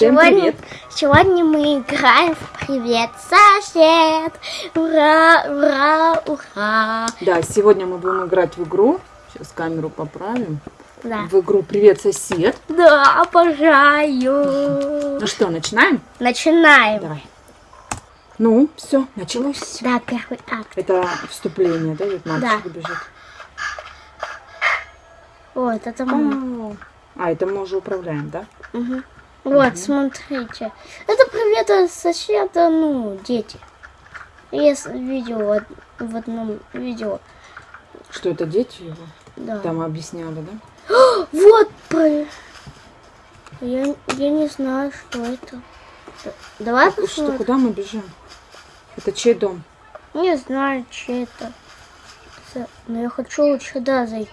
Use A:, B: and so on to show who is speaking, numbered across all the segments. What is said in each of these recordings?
A: Всем
B: сегодня,
A: привет.
B: сегодня мы играем в Привет, сосед! Ура, ура, ура!
A: Да, сегодня мы будем играть в игру. Сейчас камеру поправим.
B: Да,
A: В игру Привет, сосед.
B: да обожаю!
A: Ну что, начинаем?
B: Начинаем.
A: Давай. Ну, все, началось.
B: Да, первый акт.
A: Это вступление, да, вот мальчик
B: Да.
A: бежит.
B: Вот, это мы.
A: А, это мы уже управляем, да?
B: Мгм. Вот, смотрите. Это привет соседа, ну, дети. Я видел в од- в одном видео.
A: Что это дети его?
B: Да.
A: Там объясняли, да?
B: Вот про. Я, я не знаю, что это. Давай
A: Что,
B: посмотрим.
A: куда мы бежим? Это чей дом?
B: Не знаю, че это. Но я хочу вот сюда зайти.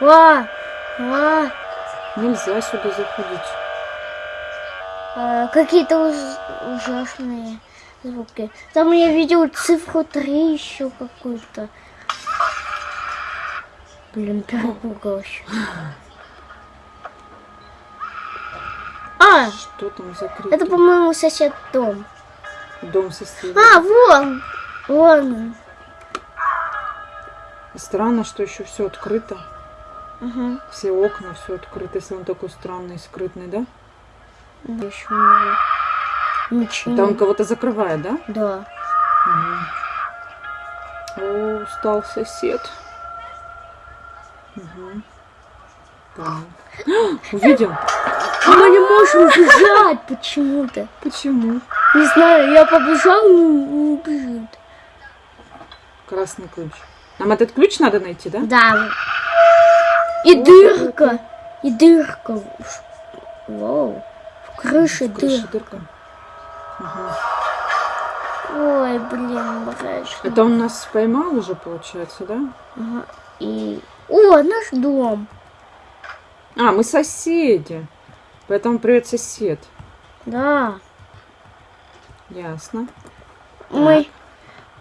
B: Ва! Ва!
A: Нельзя сюда заходить.
B: А, Какие-то уж- ужасные звуки. Там я видел цифру 3 еще какую-то. Блин, перепугался. А,
A: Что там за крики?
B: это, по-моему, сосед дом.
A: Дом соседа.
B: А, вон! Вон он.
A: Странно, что еще все открыто.
B: Угу.
A: Все окна, все открыто. Если он такой странный, скрытный, да?
B: Еще у него ничего.
A: Он кого-то закрывает, да?
B: Да.
A: О, устал сосед. Так. Увидел?
B: Мы не можем бежать почему-то.
A: Почему?
B: Не знаю, я побежал, не, не бежит.
A: Красный ключ. Нам этот ключ надо найти, да?
B: Да. И дырка. И дырка. Вау. В крыше дырка.
A: дырка. Ага.
B: Ой, блин, мрачно.
A: Это он нас поймал уже, получается, да?
B: Ага. И... О, наш дом.
A: А, мы соседи. Поэтому привет, сосед.
B: Да.
A: Ясно.
B: Мы,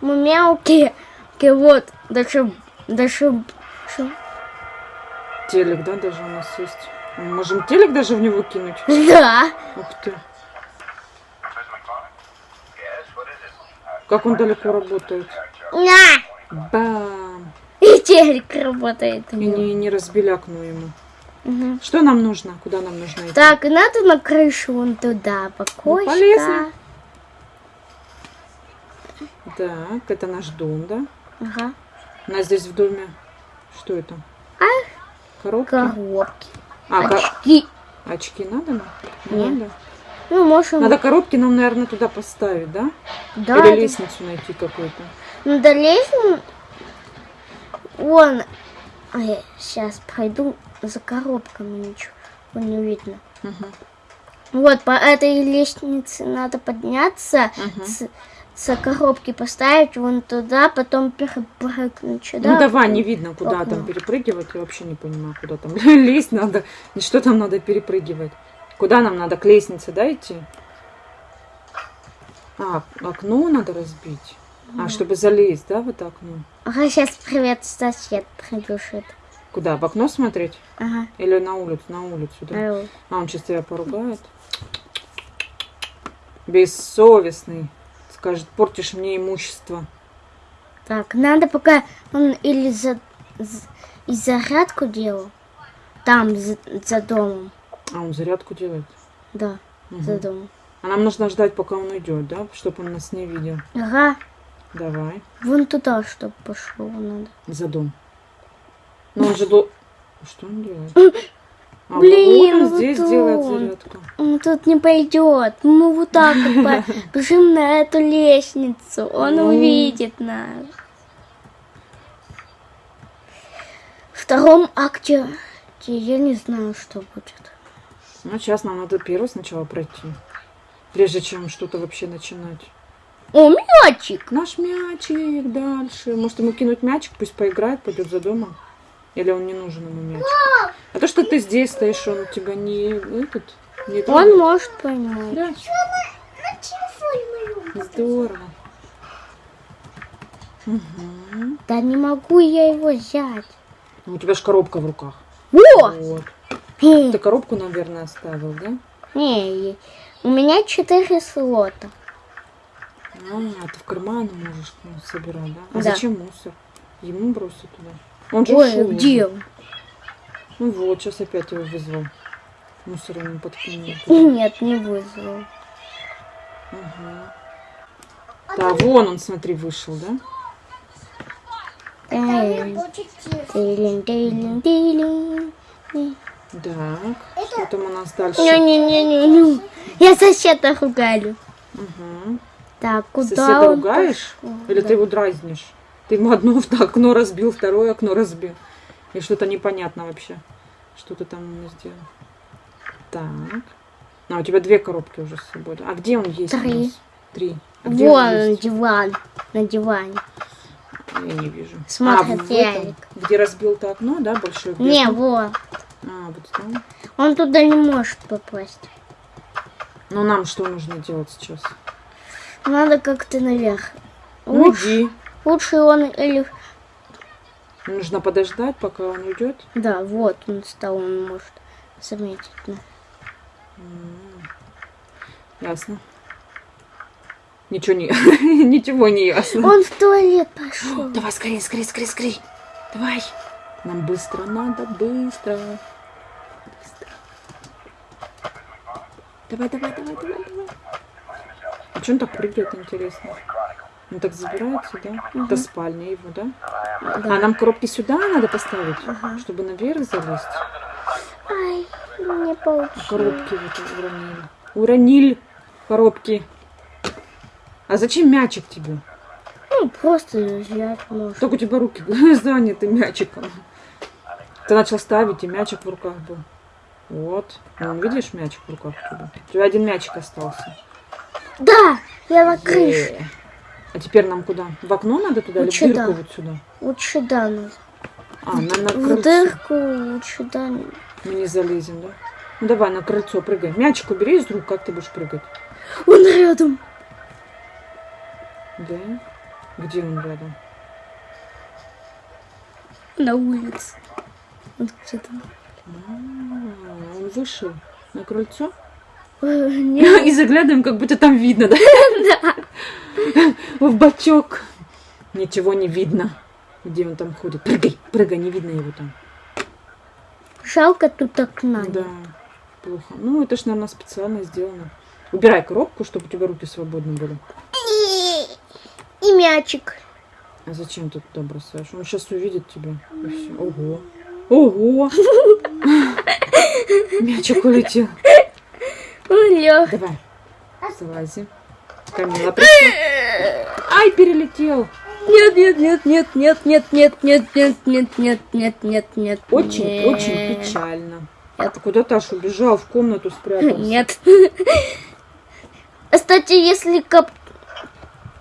B: мы мелкие. Ки- Вот, даже, даже,
A: Телек, да, даже у нас есть. Мы можем телек даже в него кинуть.
B: да.
A: Ух ты. Как он далеко работает.
B: На.
A: Бам!
B: И телек работает.
A: И не, не разбелякну ему.
B: Мгм.
A: Что нам нужно? Куда нам нужно идти?
B: Так, надо на крышу вон туда, покойка.
A: полезно. Так, это наш дом, да?
B: Ага.
A: У нас здесь в доме... Что это?
B: А?
A: Коробки?
B: Коробки.
A: А,
B: Очки.
A: очки надо нам? Не
B: Нет.
A: надо?
B: Ну, можем...
A: Надо коробки нам, наверное, туда поставить, да?
B: да,
A: Или
B: это-
A: лестницу найти какую-то.
B: Надо лестницу... Вон. Я сейчас пройду за коробками, ничего не видно.
A: Мгм.
B: Вот, по этой лестнице надо подняться,
A: Мгм.
B: С, коробки поставить вон туда, потом перепрыгнуть сюда.
A: ну давай, не видно, куда
B: окно.
A: там перепрыгивать. Я вообще не понимаю, куда там лезть надо. И что там надо перепрыгивать. Куда нам надо? К лестнице, да, идти? А, окно надо разбить. А, чтобы залезть, да, в это окно?
B: Ага, сейчас привет, сосед прибежит.
A: Куда? В окно смотреть?
B: Ага.
A: Или на улицу? На улицу, да?
B: Ай,
A: А он сейчас тебя поругает. Бессовестный. Скажет, портишь мне имущество.
B: Так, надо пока он или за, з- и зарядку делал, там, за, за домом.
A: А он зарядку делает.
B: Да, за
A: Мгм.
B: домом.
A: А нам нужно ждать, пока он уйдет, да? Чтобы он нас не видел.
B: Ага,
A: Давай.
B: вон туда, чтобы пошло надо.
A: За дом. Но он же до... Что он делает? А,
B: Блин,
A: вот он
B: вот
A: здесь
B: он.
A: делает зарядку.
B: Он тут не пойдет. Мы вот так вот побежим на эту лестницу. Он
A: Ну.
B: увидит нас. В втором акте я не знаю, что будет.
A: Ну, сейчас нам надо первый сначала пройти. Прежде чем что-то вообще начинать.
B: О, мячик!
A: Наш мячик дальше. Может ему кинуть мячик, пусть поиграет, пойдет за домом. Или он не нужен ему мячик. А то, что ты здесь стоишь, он тебя не этот, не
B: Он
A: трогает.
B: может поймать.
A: Да. Здорово. Мгм.
B: Да не могу я его взять.
A: Ну, У тебя же коробка в руках.
B: О!
A: Вот.
B: Хм.
A: Ты коробку, наверное, оставил, да?
B: Не, у меня четыре слота.
A: А, ты в карманы можешь ну, собирать, да? А
B: Да.
A: зачем мусор? Ему бросить туда. Он же
B: Ой,
A: ушел
B: где он?
A: Ну вот, сейчас опять его вызвал. Мусор ему подкинул.
B: Нет, не вызвал.
A: Ага. Да, вон он, смотри, вышел, да? Так, что там у нас дальше?
B: Не-не-не-не. Я соседа ругаю.
A: Угу.
B: Так, куда
A: Соседа
B: он
A: ругаешь?
B: пошел?
A: Или
B: Да.
A: ты его дразнишь? Ты ему одно окно разбил, второе окно разбил. И что-то непонятно вообще. Что ты там ему сделал. Так. А, у тебя две коробки уже с собой. А где он есть?
B: Три.
A: Три. А где он
B: Вон
A: есть?
B: диван. На диване.
A: Я не вижу.
B: Смотрит
A: а, в этом, где разбил то окно, да, большое? где
B: Не, вот.
A: А, вот там.
B: Он туда не может попасть.
A: Ну, нам что нужно делать сейчас?
B: Надо как-то наверх.
A: Ну, иди.
B: Лучше он или...
A: Нужно подождать, пока он уйдет.
B: Да, вот он стал, он может заметить. нас.
A: Ясно. Ничего не, ничего не ясно.
B: Он в туалет пошел.
A: Давай скорее, скорее, скорее, скорее. Давай. Нам быстро надо, быстро. Быстро. Давай, давай, давай, давай, давай. А что он так прыгает, интересно? Он так забирается, да? Это спальня его, да? А нам коробки сюда надо поставить, чтобы наверх залезть.
B: Ай, не
A: А
B: получилось.
A: коробки вот уронили. Уронили коробки. А зачем мячик тебе?
B: Ну, просто взять можно.
A: Только у тебя руки заняты мячиком. Ты начал ставить, и мячик в руках был. Вот. Ну, видишь, мячик в руках у тебя. У тебя один мячик остался.
B: Да, я на крыше.
A: Е. А теперь нам куда? В окно надо туда или в
B: Лучше
A: дырку вот сюда?
B: Лучше да надо.
A: А, на, на
B: В
A: крыльцо.
B: дырку лучше да.
A: Мы не залезем, да? Ну давай, на крыльцо прыгай. Мячик убери из рук, как ты будешь прыгать?
B: Он рядом.
A: Да? Где он рядом?
B: На улице. Вот где-то.
A: А, он вышел на крыльцо?
B: Э,
A: И заглядываем, как будто там видно, да? В бачок. Ничего не видно. Где он там ходит? Прыгай, прыгай, не видно его там.
B: Жалко тут окна.
A: Да, плохо. Ну, это ж, наверное, специально сделано. Убирай коробку, чтобы у тебя руки свободны были.
B: И, мячик.
A: А зачем ты туда бросаешь? Он сейчас увидит тебя. Ого. Ого. Мячик улетел.
B: Лег.
A: Давай, залази. Камила пришла. Ай, перелетел.
B: Нет, нет, нет, нет, нет, нет, нет, нет, нет, нет, нет, нет, нет, нет.
A: Очень,
B: нет.
A: очень печально.
B: Нет.
A: Ты куда Таш убежал? В комнату спрятался.
B: Нет. Кстати, если кап...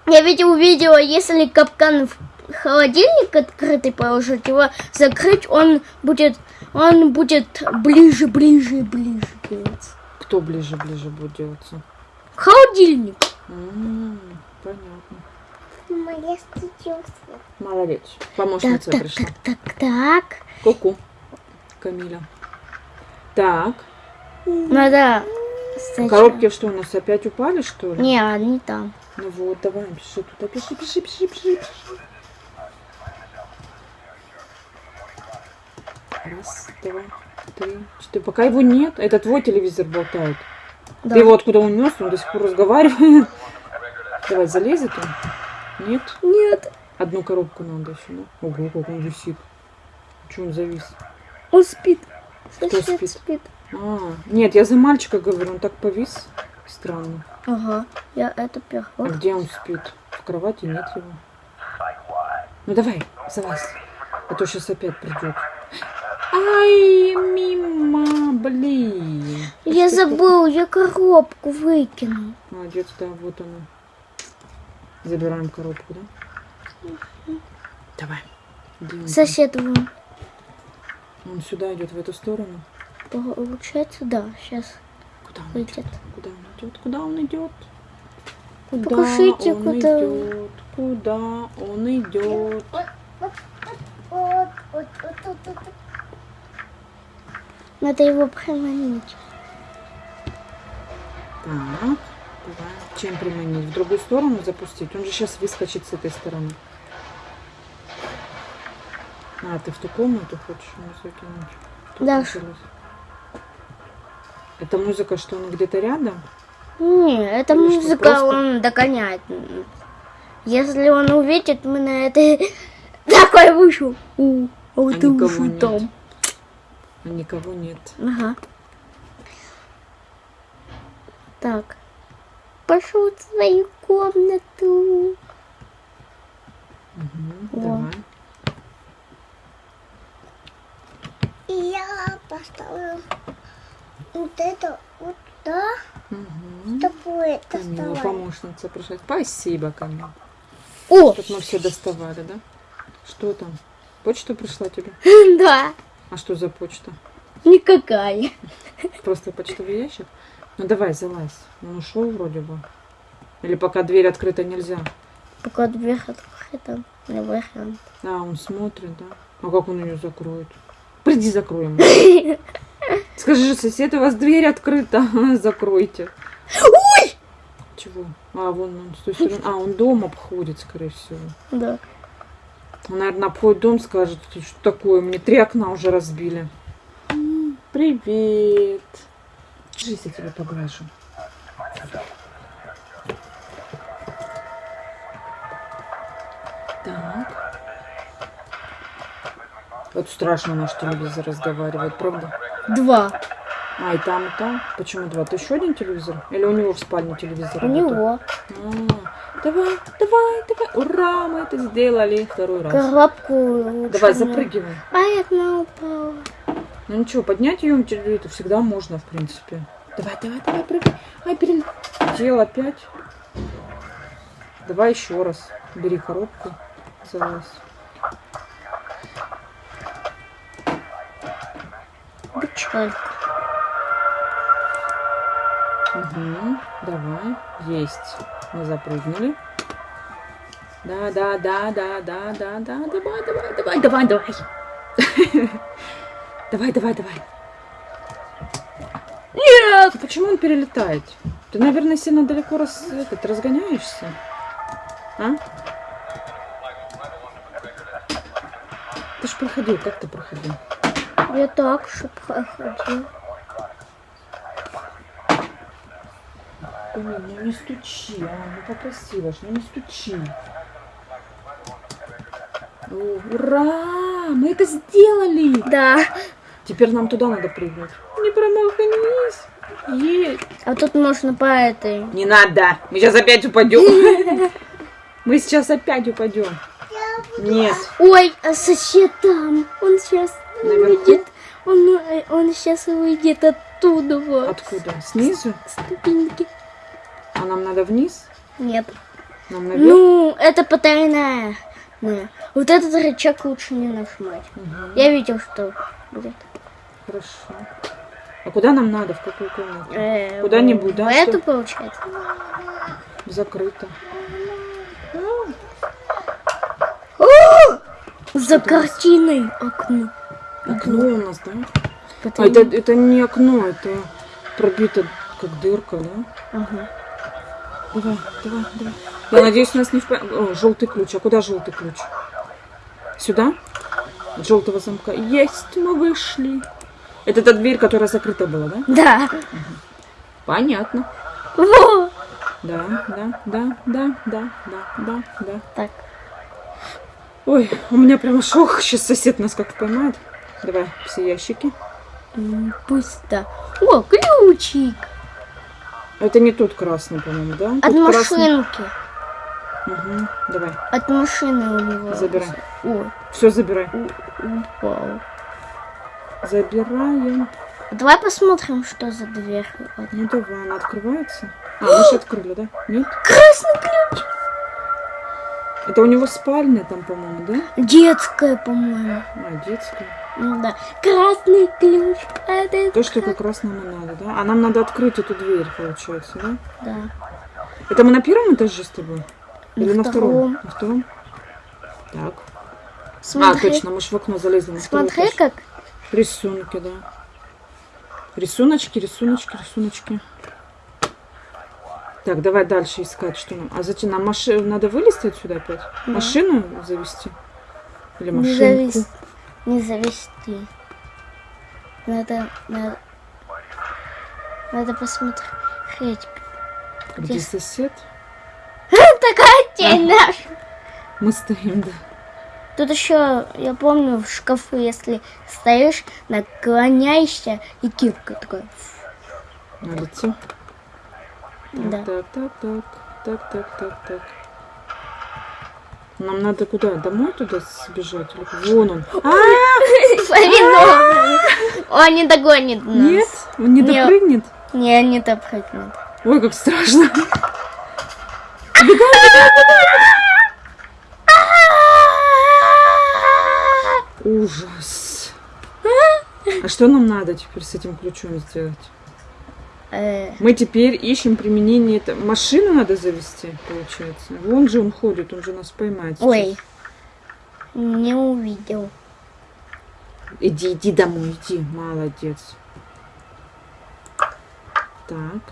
B: Я видел видео, если капкан в холодильник открытый положить, его закрыть, он будет, он будет ближе, ближе, ближе делаться.
A: Кто ближе, ближе будет делаться?
B: Холодильник.
A: М, Понятно.
B: Моя
A: Молодец.
B: Так,
A: Помощница
B: так,
A: пришла.
B: так, так, так.
A: Ку-ку. Камиля. Так.
B: Надо... сначала-
A: Коробки что у нас опять упали, что ли?
B: Не, они там.
A: Ну вот, давай, пиши туда. Пиши, пиши, пиши, пиши. Раз, два, три, четыре. Пока его нет, это твой телевизор болтает.
B: Да.
A: Ты его откуда унес, он до сих пор разговаривает. Давай, залезет он? Нет?
B: Нет,
A: Одну коробку надо еще, да? Ого, как он висит. Чего он завис?
B: он спит.
A: Кто
B: Сосед
A: спит?
B: спит.
A: А, нет, я за мальчика говорю, он так повис. Странно.
B: Ага, я это
A: А
B: первый.
A: где он спит? В кровати нет его. Ну давай, залазь. А то сейчас опять придет. Ай, мимо, блин.
B: Я забыл, я коробку выкинул.
A: Молодец, да, вот она. Забираем коробку, да? Давай. Где он там?
B: Сосед вон.
A: Он сюда идет, в эту сторону.
B: Получается, да, сейчас
A: Куда он
B: выйдет.
A: идет? Куда он идет? Куда он идет? Куда
B: Покажите,
A: он
B: куда-
A: идет? Куда он идет?
B: Надо его приманить.
A: Так, давай. Чем приманить? В другую сторону запустить? Он же сейчас выскочит с этой стороны. А, ты в ту комнату хочешь его закинуть? Тут
B: Да.
A: началось. Это музыка, что он где-то рядом?
B: Не, это
A: Или
B: музыка
A: просто?
B: он догоняет. Если он увидит, мы на это такой вышел. У, а вот
A: А
B: ты уже
A: нет. А никого нет.
B: Ага. Так. Пошел в свою комнату.
A: Мгм,
B: О.
A: Давай.
C: И я поставлю вот это вот туда,
A: Мгм.
C: чтобы это
A: Камила, помощница пришла. Спасибо, Камила.
B: О,
A: Тут мы все доставали, да? Что там? Почта пришла тебе?
B: да,
A: А что за почта?
B: никакая.
A: Просто почтовый ящик? Ну давай, залазь. Он ушел вроде бы. Или пока дверь открыта нельзя?
B: Пока дверь открыта, не вариант.
A: А, он смотрит, да? А как он ее закроет? Приди, закроем. Скажи же, сосед, у вас дверь открыта. Закройте.
B: Ой!
A: Чего? А, вон он с той стороны. А, он дом обходит, скорее всего.
B: Да.
A: Наверное, обходит дом, скажет, «Ты что такое, мне три окна уже разбили. Привет. Жизнь я тебя поглажу. Так. Вот страшно наш телевизор разговаривает, правда?
B: Два.
A: А, и там, и там. Почему два? Ты еще один телевизор? Или у него в спальне телевизор?
B: У
A: работает?
B: него
A: А, давай, давай, давай. Ура, мы это сделали второй раз.
B: коробку
A: Давай, запрыгивай.
B: А одна упала.
A: Ну ничего, поднять ее это всегда можно, в принципе. Давай, давай, давай, прыгай. Ай, перелетел опять. Давай еще раз. Бери коробку. Залазь.
B: Бычок.
A: Угу, давай. Есть. Мы запрыгнули. Да, да, да, да, да, да, да. Давай, давай, давай, давай, давай. Давай, давай, давай. Нет! Почему он перелетает? Ты, наверное, сильно далеко раз, этот, разгоняешься. А? Ты ж проходил, как ты проходил?
B: Я так же проходил.
A: Ой, ну не стучи, а, ну попросила ж, ну не стучи. Ура! Мы это сделали!
B: Да.
A: Теперь нам туда надо прыгнуть. Не промахнись! Есть!
B: А тут можно по этой.
A: Не надо! Мы сейчас опять упадем. Мы сейчас опять упадем. Нет.
B: Ой, а сосед там. Он сейчас выйдет. Он, э, он сейчас выйдет оттуда вот.
A: Откуда? Снизу?
B: Ступеньки.
A: А нам надо вниз?
B: Нет.
A: Нам наверх?
B: Ну, это потайная. Да. Вот этот рычаг лучше не нажимать.
A: Мгм,
B: Я видел, что будет.
A: Хорошо. А куда нам надо? В какую комнату?
B: Э,
A: Куда-нибудь, да,
B: В
A: что?
B: эту получается.
A: Закрыто.
B: За картиной окно.
A: Окно у нас, да? А
B: Потайная.
A: это, это не окно, это пробито как дырка, да?
B: Ага.
A: Давай, давай, давай. Я надеюсь, нас не в... О, желтый ключ. А куда желтый ключ? Сюда? От желтого замка. Есть, мы вышли. Это та дверь, которая закрыта была, да?
B: Да.
A: Понятно.
B: Во.
A: Да, да, да, да, да, да, да, да.
B: Так.
A: Ой, у меня прямо шок. Сейчас сосед нас как поймает. Давай, все ящики.
B: Пусто. О, ключик.
A: Это не тот красный, по-моему, да?
B: От
A: Тут красный.
B: машинки.
A: Мгм, Давай,
B: От машины у него.
A: Забирай.
B: Ой,
A: все забирай.
B: у- упал.
A: Забираем.
B: Давай посмотрим, что за дверь.
A: Ну давай, она открывается. А, мы же открыли, да? Нет?
B: Красный ключ.
A: Это у него спальня там, по-моему, да?
B: Детская, по-моему.
A: А, детская.
B: Ну да. Красный ключ. Это
A: То, что как раз нам и надо, да? А нам надо открыть эту дверь, получается, да?
B: Да.
A: Это мы на первом этаже с тобой? Или
B: На
A: на втором? На втором? Так.
B: Смотри,
A: А, точно, мы же в окно залезли на
B: смотри, как
A: Рисунки, да. Рисуночки, рисуночки, рисуночки. Так, давай дальше искать, что нам. А зачем нам машину надо вылезти отсюда опять?
B: Да.
A: Машину завести? Или машинку?
B: завис... не завести. Надо, надо, надо посмотреть.
A: Где
B: Где?
A: сосед?
B: Такая тень наша.
A: Мы стоим, да.
B: Тут еще, я помню, в шкафу, если стоишь, наклоняешься, и кирка такая.
A: На лицо.
B: Да.
A: так, так, так, так, так, так, так. Нам надо куда? Домой туда сбежать? Вон он. А,
B: Виновный. Он не догонит нас.
A: нет, он не
B: Нет.
A: допрыгнет.
B: Не, не допрыгнет.
A: Ой, как страшно. Ужас. А что нам надо теперь с этим ключом сделать?
B: Э,
A: Мы теперь ищем применение. Машину надо завести, получается. Вон же он ходит, он же нас поймает. сейчас.
B: Ой, не увидел.
A: Иди, иди домой, иди. Молодец. Так,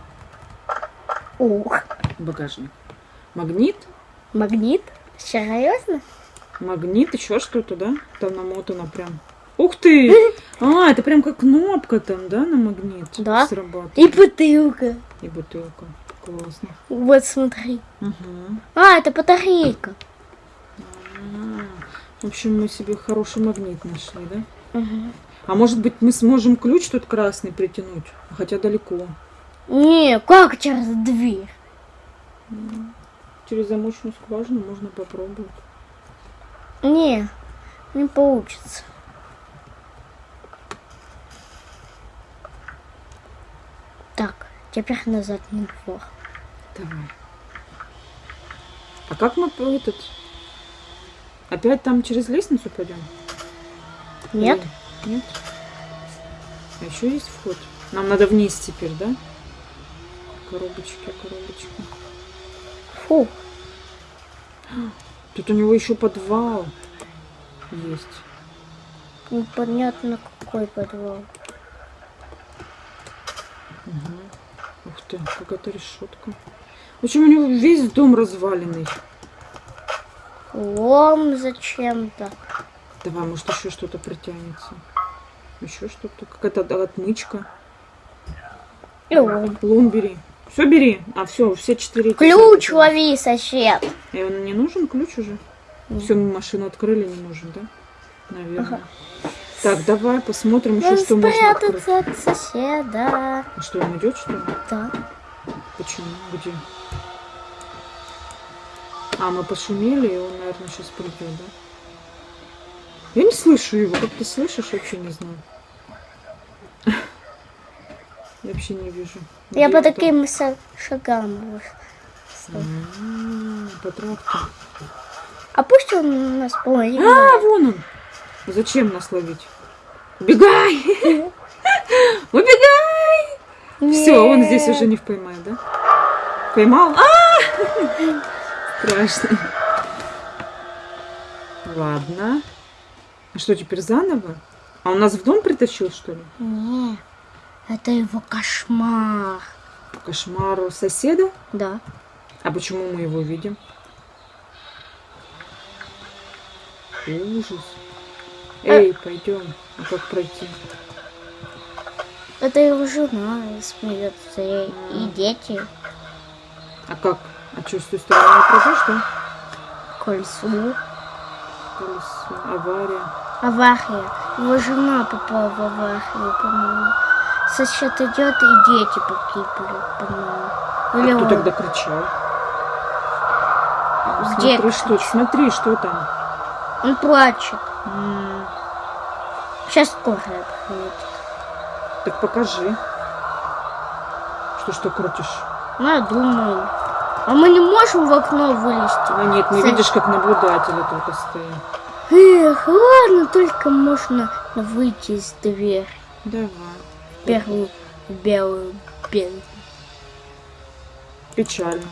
B: Ух,
A: багажник. Магнит?
B: магнит? Серьезно?
A: Магнит, еще что-то, да? Там намотано прям. Ух ты! А, это прям как кнопка там, да, на магнит?
B: Да.
A: Срабатывает.
B: И бутылка.
A: И бутылка. Классно.
B: Вот смотри.
A: Угу.
B: А, это батарейка.
A: В общем, мы себе хороший магнит нашли, да?
B: Мгм.
A: А может быть, мы сможем ключ тут красный притянуть? Хотя далеко.
B: Не, как через дверь?
A: Через замочную скважину можно попробовать.
B: Не, не получится. Так, теперь назад на двор.
A: Давай. А как мы этот... Опять там через лестницу пойдем?
B: Нет?
A: Или- Нет? А еще есть вход? Нам надо вниз теперь, да? Коробочки, коробочки.
B: Фу,
A: Тут у него еще подвал есть.
B: непонятно какой подвал.
A: Ух ты, какая-то решетка. Общем, у него весь дом разваленный.
B: Лом зачем-то.
A: Давай, может, еще что-то притянется. Еще что-то. Какая-то отмычка.
B: И лом.
A: Лом бери. Все бери. А все, все четыре. эти
B: Ключ
A: самые.
B: лови, сосед.
A: И он не нужен ключ уже?
B: Нет.
A: Все, мы машину открыли, не нужен, да? Наверное. Так, давай посмотрим еще, что можно открыть.
B: спрятаться от соседа.
A: А Что, он идет, что ли?
B: Да.
A: Почему? Где? А, мы пошумели, и он, наверное, сейчас придет, да? Я не слышу его. Как ты слышишь, вообще не знаю. Я вообще не вижу.
B: Я
A: Где
B: по
A: он там?
B: таким шагам.
A: По тракту.
B: А пусть он нас половину.
A: А, вон он. Зачем нас ловить? Убегай! Убегай! Все, он здесь уже не поймает, да? Поймал? А! Страшно. Ладно. А что, теперь заново? А он нас в дом притащил, что ли?
B: Не, это его кошмар.
A: По кошмару соседа?
B: Да.
A: А почему мы его видим? Ужас. Эй, пойдем. А как пройти?
B: Это его жена смеется, и, и дети.
A: А как? А что, с той стороны пройдешь, да?
B: Кольцо.
A: Колесо, авария.
B: Авария. Его жена попала в аварию, по-моему. Сосед идет, и дети погибли, по-моему.
A: А
B: Или
A: кто
B: он.
A: тогда кричал?
B: Где
A: Смотри, что, смотри, что там.
B: Он плачет. Сейчас скорая приедет.
A: Так покажи. Что, что крутишь?
B: Ну, я думаю. А мы не можем в окно вылезти.
A: А нет, мы
B: С-
A: видишь, как наблюдатели только стоим.
B: Эх, ладно, только можно выйти из двери.
A: Давай.
B: Первую белую белую.
A: Печально.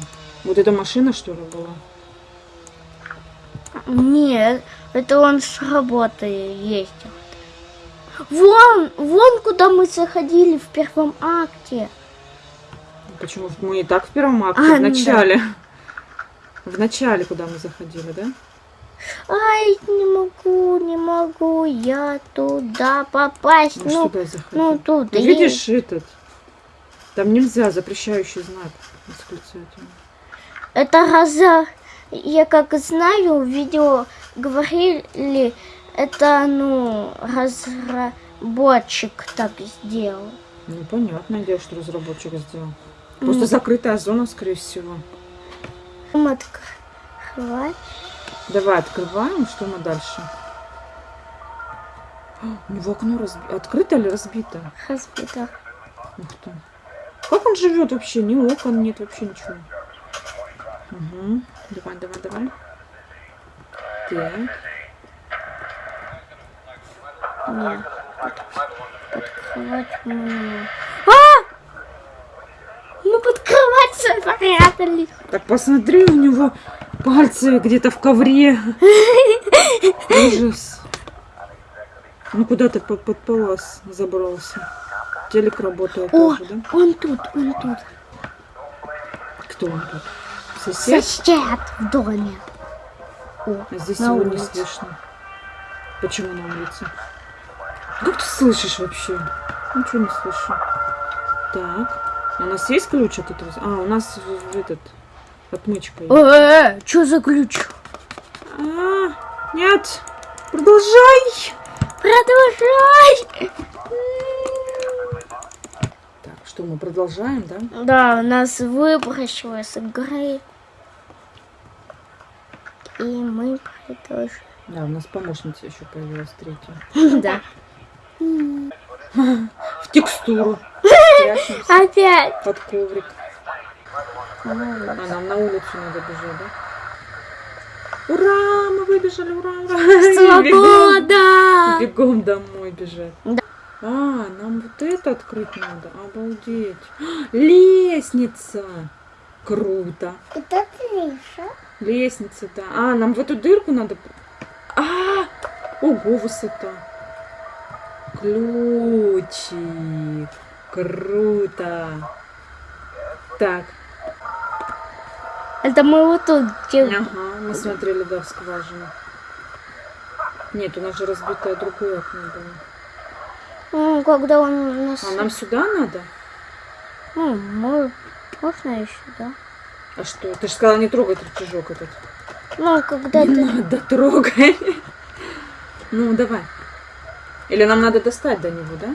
A: Вот эта машина, что ли, была?
B: Нет, это он с работы ездил. Вон, вон куда мы заходили в первом акте.
A: Почему? Мы и так в первом акте,
B: А,
A: в
B: ну да.
A: начале. В начале, куда мы заходили, да?
B: Ай, не могу, не могу я туда попасть.
A: Ну,
B: Ну,
A: туда
B: ну тут
A: Ну,
B: есть.
A: видишь этот? Там нельзя, запрещающий знак.
B: Это раза... Я как знаю, видео говорили, это, ну, разработчик так сделал.
A: Ну, понятное дело, что разработчик сделал. Просто закрытая зона, скорее всего.
B: М, Открывать.
A: Давай открываем, что мы дальше? А, У него окно разби- открыто или разбито?
B: Разбито.
A: Ух ты. Как он живет вообще? Ни окон нет, вообще ничего. Угу. Давай, давай, давай. Так.
B: Нет. Можем. А! Мы под кровать запрятались.
A: Так посмотри, у него пальцы где-то в ковре. Ужас. Ну куда ты под, под палас забрался? Телек работает
B: О,
A: тоже, да?
B: он тут, он тут.
A: Кто он тут? Сосед?
B: Сосед в доме. О,
A: А здесь его не
B: улице.
A: слышно. Почему на улице? Как ты слышишь вообще? Ничего не слышу. Так. У нас есть ключ от этого? А, у нас этот отмычка есть.
B: Э, что за ключ?
A: А, нет. Продолжай.
B: Продолжай.
A: Так, что мы продолжаем, да?
B: Да, нас выбросило с игры. И мы продолжаем.
A: Да, у нас помощница еще появилась третья.
B: Да.
A: В текстуру.
B: Опять.
A: под коврик. А, нам на улицу надо бежать, да? Ура, мы выбежали, ура, ура. Бегом,
B: Свобода!
A: бегом домой бежать.
B: Да.
A: А, нам вот это открыть надо. Обалдеть. Лестница. Круто.
C: Это Триша.
A: Лестница, да. А, нам в эту дырку надо... А, ого, высота. Ключик. Круто. Так,
B: Это мы вот тут где...
A: ага, мы смотрели, да, в скважину. Нет, у нас же разбитое другое окно было.
B: Ну, когда он нас...
A: А нам сюда надо?
B: Ну, мы... Можно еще, да?
A: А что? Ты же сказала не трогать рычажок этот.
B: Ну, когда
A: Не
B: ты...
A: надо трогай. Ну, давай. Или нам надо достать до него, да?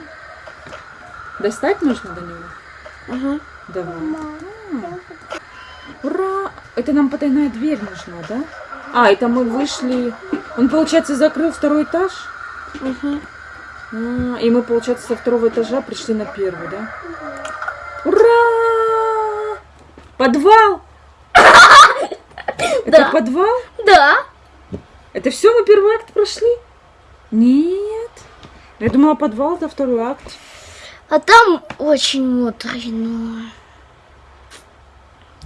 A: Достать нужно до него?
B: Мгм.
A: Давай.
C: Мама.
A: Ура! Это нам потайная дверь нужна, да? А, это мы вышли... Он, получается, закрыл второй этаж? А, и мы, получается, со второго этажа пришли на первый, да? Ура! Подвал! Это
B: Да.
A: подвал?
B: Да.
A: Это все, мы первый акт прошли? Нет. Я думала, подвал это второй акт.
B: А там очень мудрено.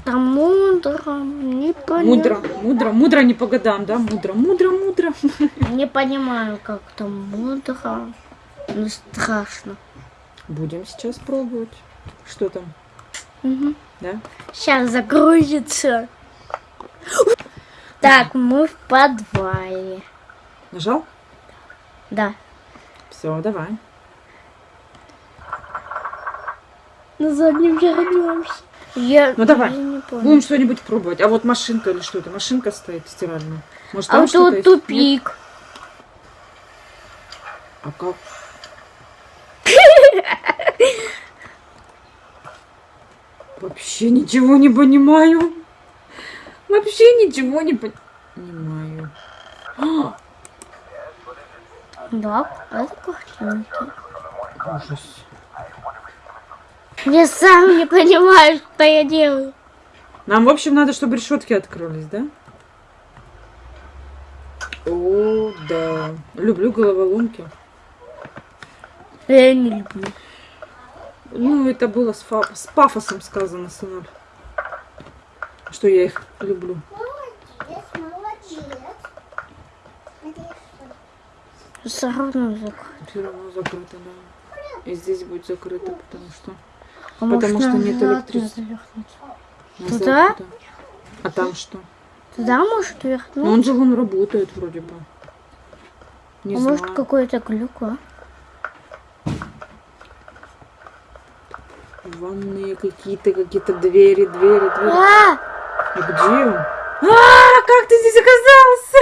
B: Там мудро, не
A: Мудро,
B: понимаю.
A: мудро, мудро не по годам, да? Мудро, мудро, мудро.
B: Не понимаю, как там мудро. Ну, страшно.
A: Будем сейчас пробовать. Что там,
B: Мгм.
A: да?
B: Сейчас загрузится. Так, мы в подвале.
A: Нажал?
B: Да.
A: Все, давай.
B: На заднем вернемся. Я,
A: Ну, давай.
B: не помню.
A: Будем что-нибудь пробовать. А вот машинка или что это? Машинка стоит стиральная. Может,
B: А
A: там
B: вот тут
A: есть? Нет?
B: тупик.
A: А как? Вообще ничего не понимаю. Вообще ничего не пон- понимаю. А,
B: Да, это картинки.
A: Ужас.
B: Я сам не понимаю, что я делаю.
A: Нам, в общем, надо, чтобы решетки открылись, да? О, да. Люблю головоломки.
B: Я не люблю.
A: Ну, это было с, фа- с пафосом сказано, сынуль. Что я их люблю.
C: Молодец, молодец.
B: Все равно закрыто.
A: Все равно закрыто, да. И здесь будет закрыто, потому что
B: А
A: Потому что нет электричества.
B: Туда?
A: туда. А там что?
B: Туда может
A: Ну
B: вернуть?
A: он же вон работает вроде бы. Не
B: а
A: знаю.
B: может какой-то глюк, а?
A: Ванные какие-то, какие-то двери, двери, двери.
B: А!
A: А где он? А, как ты здесь оказался?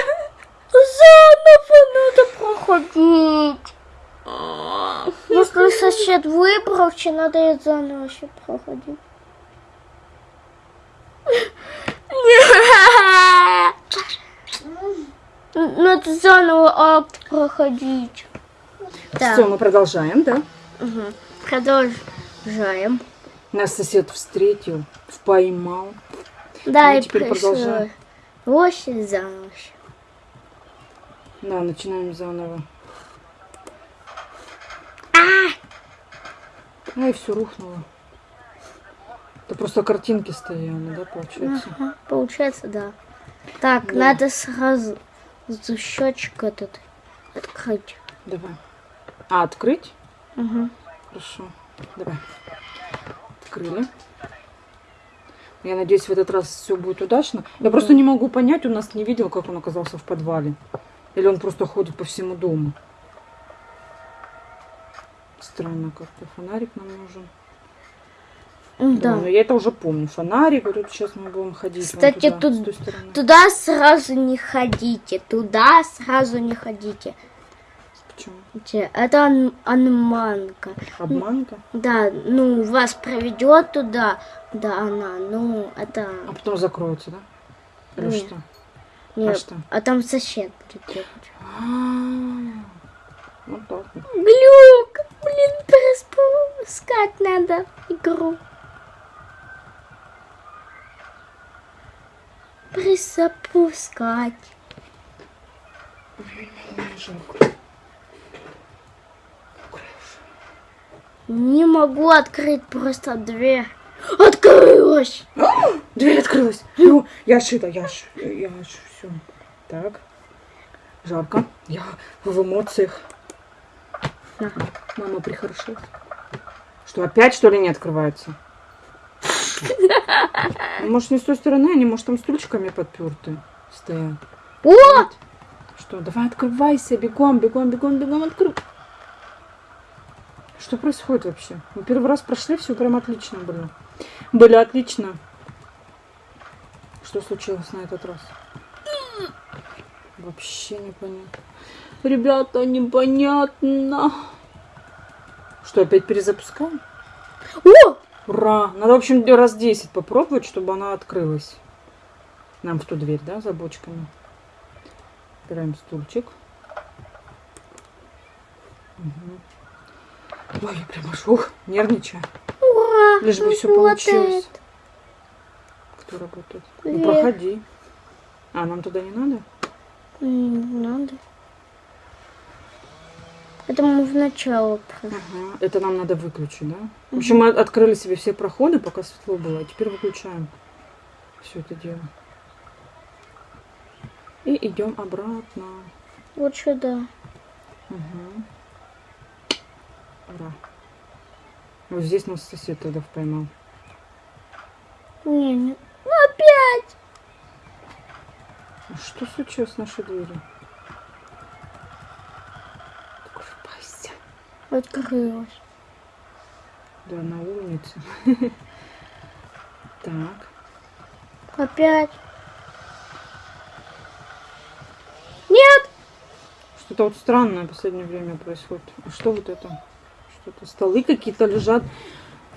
B: Заново надо проходить. Если сосед выбрался, надо и заново еще проходить. Надо заново акт проходить. Да.
A: Все, мы продолжаем, да?
B: Продолжаем.
A: Нас сосед встретил, поймал.
B: Да,
A: Ну,
B: и
A: теперь
B: пришло.
A: продолжаем.
B: Восемь заново.
A: Да, начинаем заново. А, и все рухнуло. Это просто картинки стояли, да, получается?
B: Ага, Получается, да. Так,
A: Да.
B: надо сразу счетчик этот открыть.
A: Давай. А, открыть?
B: Мгм.
A: Хорошо. Давай. Открыли. Я надеюсь, в этот раз все будет удачно. Я просто не могу понять, у нас не видел, как он оказался в подвале. Или он просто ходит по всему дому. Странно как-то. Фонарик нам нужен. Да.
B: Да.
A: но я это уже помню. Фонарик, вот тут сейчас мы будем ходить.
B: Кстати,
A: туда,
B: тут-. Туда сразу не ходите. Туда сразу не ходите.
A: Почему?
B: Это ан- анманка.
A: Обманка?
B: Да, ну, вас проведет туда, да, она, ну, это...
A: А потом закроется, да? Или
B: Нет.
A: что?
B: Нет,
A: что?
B: а там сосед будет делать.
A: А, Вот так вот.
B: Глюк! Блин, переспускать надо игру. Присопускать.
A: Жалко.
B: Не могу открыть просто дверь. Открылась!
A: Дверь открылась. Ну, я шита, я ш... я все. Так. Жарко. Я в эмоциях.
B: На.
A: Мама прихорошилась. Что, опять что ли не открывается? Ну, Может, не с той стороны, они, может, там стульчиками подперты стоят.
B: О!
A: Что, давай открывайся, бегом, бегом, бегом, бегом, открой. Что происходит вообще? Мы первый раз прошли, все прям отлично было. Были отлично. Что случилось на этот раз? Вообще непонятно. Ребята, непонятно. Что, опять перезапускаем?
B: О!
A: Ура! Надо, в общем, раз 10 попробовать, чтобы она открылась. Нам в ту дверь, да, за бочками. Убираем стульчик. Мгм. Ой, я прям аж ух, нервничаю.
B: Ура!
A: Лишь бы все получилось. Кто работает? Ну,
B: Вверх.
A: проходи. А, нам туда не надо?
B: Не надо. Это мы в начало прошли.
A: Ага. Это нам надо выключить, да? В общем, мы открыли себе все проходы, пока светло было. А теперь выключаем все это дело. И идем обратно.
B: Вот сюда.
A: Угу. Ура. Вот здесь нас сосед тогда поймал.
B: Не, не. Ну, опять!
A: А что случилось с нашей дверью? Открывайся.
B: Открылась.
A: Да, на улице. Так.
B: Опять. Нет!
A: Что-то вот странное в последнее время происходит. А что вот это? Что-то столы какие-то лежат.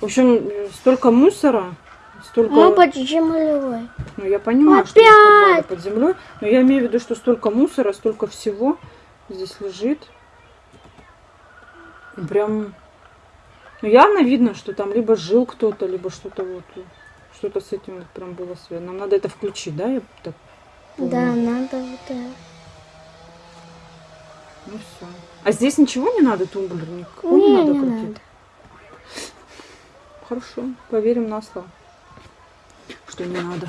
A: В общем, столько мусора, столько...
B: Мы под землей.
A: Ну, я понимаю, что
B: Опять!
A: под землей, но я имею в виду, что столько мусора, столько всего здесь лежит. Прям... Ну, явно видно, что там либо жил кто-то, либо что-то вот... Что-то с этим вот прям было связано. Нам надо это включить, да? Я так помню.
B: Да, надо вот это.
A: Ну все. А здесь ничего не надо, тумблер? Никакого
B: Не,
A: не надо
B: не
A: крутить?
B: надо.
A: Хорошо, поверим на слово. Что не надо.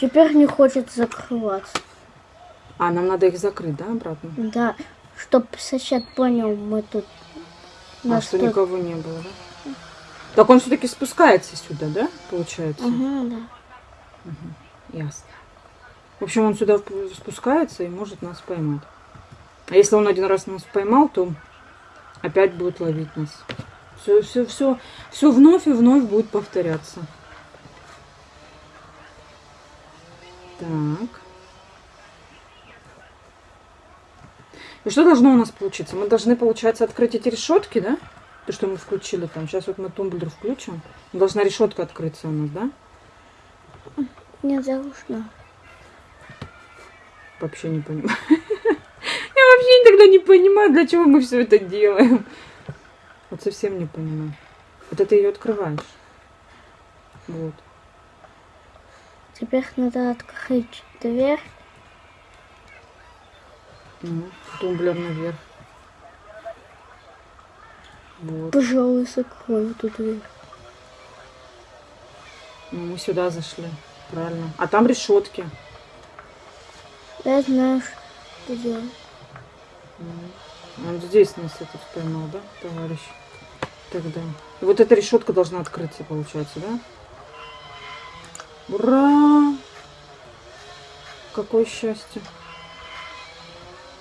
B: Теперь не хочет закрываться.
A: А, нам надо их закрыть, да, обратно?
B: Да, чтоб сосед понял, мы тут
A: А что
B: что-
A: никого не было, да? Так он все-таки спускается сюда, да, получается?
B: Мгм, да.
A: Ясно. В общем, он сюда спускается и может нас поймать. А если он один раз нас поймал, то опять будет ловить нас. Все, все, все, все вновь и вновь будет повторяться. Так. И что должно у нас получиться? Мы должны, получается, открыть эти решетки, да? То, что мы включили там. Сейчас вот мы тумблер включим. Должна решетка открыться у нас, да?
B: Не должно.
A: Вообще не понимаю. Я вообще иногда не понимаю, для чего мы все это делаем. Вот совсем не понимаю. Вот это ее открываешь. Вот.
B: Теперь надо открыть дверь.
A: Ну, тумблер наверх. Вот.
B: Пожалуй, закрой эту дверь.
A: Ну, мы сюда зашли. Правильно. А там решетки.
B: Я знаю, делать.
A: Он здесь нас этот поймал, да, товарищ? Тогда. Вот эта решетка должна открыться, получается, да? Ура! Какое счастье.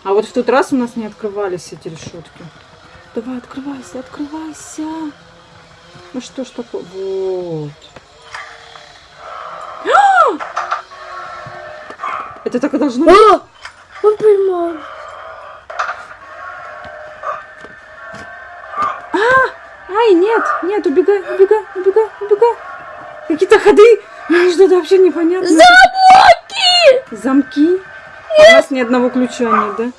A: А вот в тот раз у нас не открывались эти решетки. Давай, открывайся, открывайся. Ну что ж такое? Вот. Это так и должно быть.
B: О! Он поймал.
A: Ай, нет, нет, убегай, убегай, убегай, убегай. Какие-то ходы. Что-то вообще непонятно.
B: Замки!
A: Замки. А у нас ни одного ключа нет, да?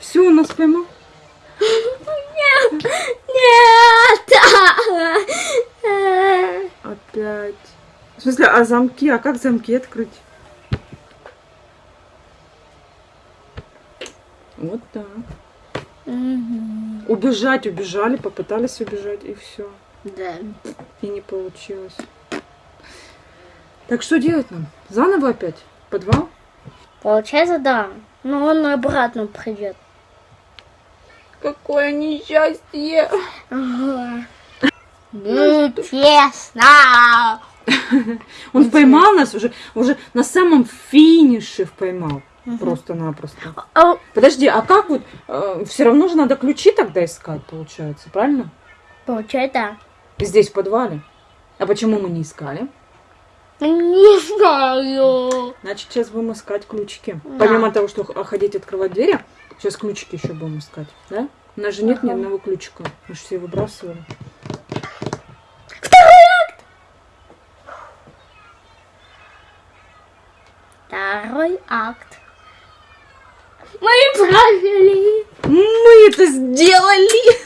A: Все, у нас поймал.
B: Нет! Нет!
A: Опять. В смысле, а замки? А как замки открыть? Вот так.
B: Мгм.
A: Убежать, убежали, попытались убежать, и все.
B: Да.
A: И не получилось. Так что делать нам? Заново опять? Подвал?
B: Получается, да. Но он обратно придет.
A: Какое несчастье!
B: Ага. Нечестно!
A: Он поймал нас уже, уже на самом финише поймал. Просто-напросто.
B: А,
A: Подожди, а как вот? все равно же надо ключи тогда искать, получается, правильно?
B: Получается,
A: Здесь в подвале. А почему мы не искали?
B: да. Не знаю.
A: Значит, сейчас будем искать ключики.
B: Да.
A: Помимо того, что х- ходить открывать двери, сейчас ключики еще будем искать, да? У нас же нет ни
B: Ага.
A: одного ключика. Мы же все выбрасывали.
B: Второй акт. Мы правили.
A: Мы это сделали!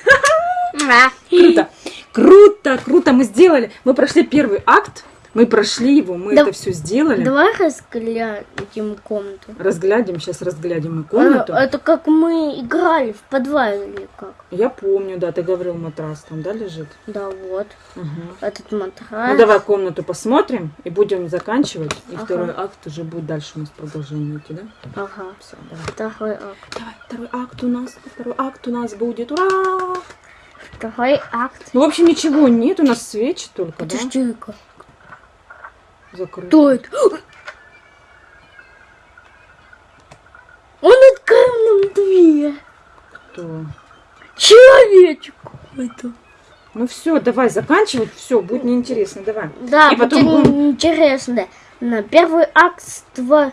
B: Да.
A: Круто! Круто, круто, мы сделали. Мы прошли первый акт, мы прошли его, мы
B: Да-
A: это все сделали.
B: Давай разглядим комнату.
A: Разглядим, сейчас разглядим
B: А,
A: комнату.
B: Это как мы играли в подвале или как?
A: Я помню, да, ты говорил, матрас там, да, лежит?
B: Да, вот.
A: Мгм.
B: Этот матрас.
A: Ну давай комнату посмотрим и будем заканчивать. И
B: Ага.
A: второй акт уже будет дальше у нас продолжение идти, да?
B: Ага.
A: Все, давай.
B: Второй акт.
A: Давай, второй акт у нас, второй акт у нас будет. Ура!
B: Второй акт.
A: Ну, в общем, ничего нет, у нас свечи только, да?
B: Кто это? Он открыл нам дверь.
A: Кто?
B: Человечек какой-то.
A: Ну все, давай заканчивать, все, будет неинтересно, давай.
B: Да,
A: И потом
B: будет
A: будем-
B: интересно. На первый акт два...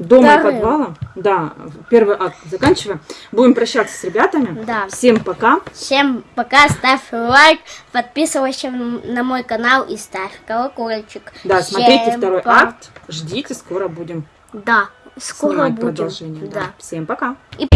A: Дома и
B: Вторым.
A: подвала. Да, первый акт заканчиваем. Будем прощаться с ребятами.
B: Да.
A: Всем пока.
B: Всем пока, ставь лайк, подписывайся на мой канал и ставь колокольчик.
A: Да, смотрите
B: Всем
A: второй
B: па-
A: акт. Ждите, скоро будем
B: Да, скоро
A: снимать
B: будем.
A: продолжение. Да.
B: Да.
A: Всем пока.
B: И